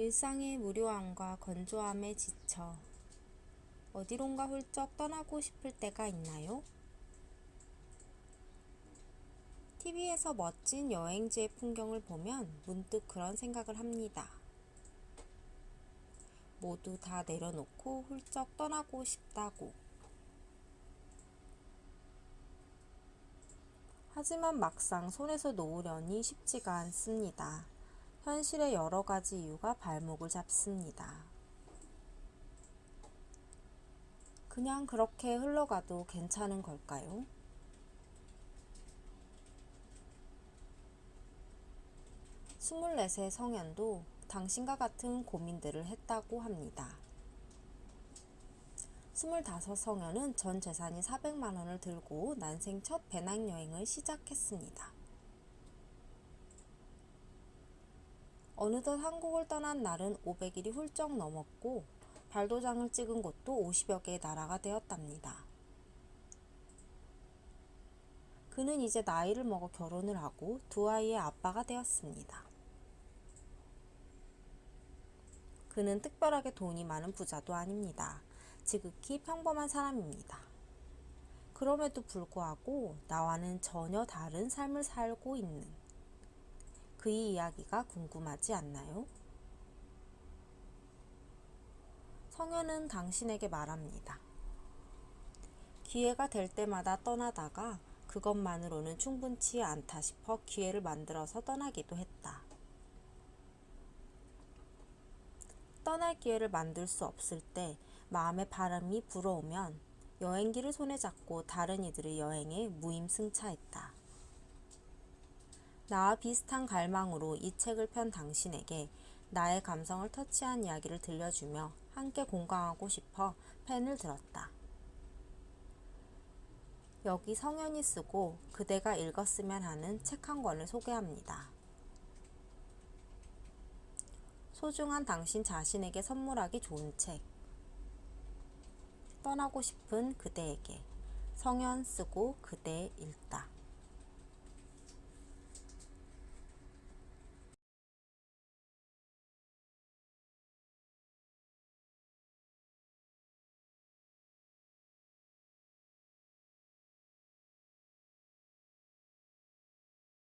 일상의 무료함과 건조함에 지쳐 어디론가 훌쩍 떠나고 싶을 때가 있나요? TV에서 멋진 여행지의 풍경을 보면 문득 그런 생각을 합니다. 모두 다 내려놓고 훌쩍 떠나고 싶다고. 하지만 막상 손에서 놓으려니 쉽지가 않습니다. 현실의 여러 가지 이유가 발목을 잡습니다. 그냥 그렇게 흘러가도 괜찮은 걸까요? 스물넷의 성현도 당신과 같은 고민들을 했다고 합니다. 스물다섯 성현은 전 재산이 400만 원을 들고 난생 첫 배낭여행을 시작했습니다. 어느덧 한국을 떠난 날은 500일이 훌쩍 넘었고 발도장을 찍은 곳도 50여 개의 나라가 되었답니다. 그는 이제 나이를 먹어 결혼을 하고 두 아이의 아빠가 되었습니다. 그는 특별하게 돈이 많은 부자도 아닙니다. 지극히 평범한 사람입니다. 그럼에도 불구하고 나와는 전혀 다른 삶을 살고 있는 그의 이야기가 궁금하지 않나요? 성현은 당신에게 말합니다. 기회가 될 때마다 떠나다가 그것만으로는 충분치 않다 싶어 기회를 만들어서 떠나기도 했다. 떠날 기회를 만들 수 없을 때 마음의 바람이 불어오면 여행기를 손에 잡고 다른 이들의 여행에 무임승차했다. 나와 비슷한 갈망으로 이 책을 편 당신에게 나의 감성을 터치한 이야기를 들려주며 함께 공감하고 싶어 펜을 들었다. 여기 성현이 쓰고 그대가 읽었으면 하는 책 한 권을 소개합니다. 소중한 당신 자신에게 선물하기 좋은 책. 떠나고 싶은 그대에게 성현 쓰고 그대 읽다.